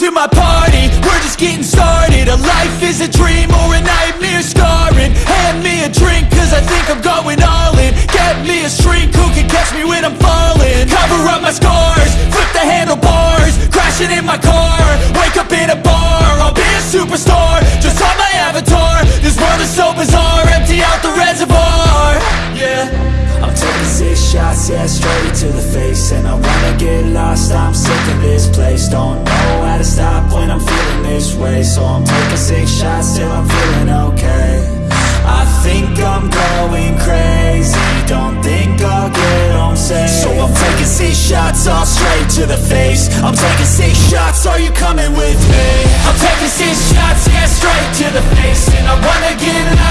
to my party, we're just getting started. A life is a dream or a nightmare scarring. Hand me a drink cause I think I'm going all in. Get me a shrink who can catch me when I'm falling. Cover up my scars, flip the handlebars. Crashing in my car, wake up in a bar. I'll be a superstar, just on my avatar. This world is so bizarre, empty out the reservoir. Yeah. I'm taking six shots, yeah, straight to the face. And I wanna get lost, I'm sick of this way So I'm taking six shots till I'm feeling okay. I think I'm going crazy. Don't think I'll get home safe. So I'm taking six shots, all straight to the face. I'm taking six shots, are you coming with me? I'm taking six shots, yeah, straight to the face. And I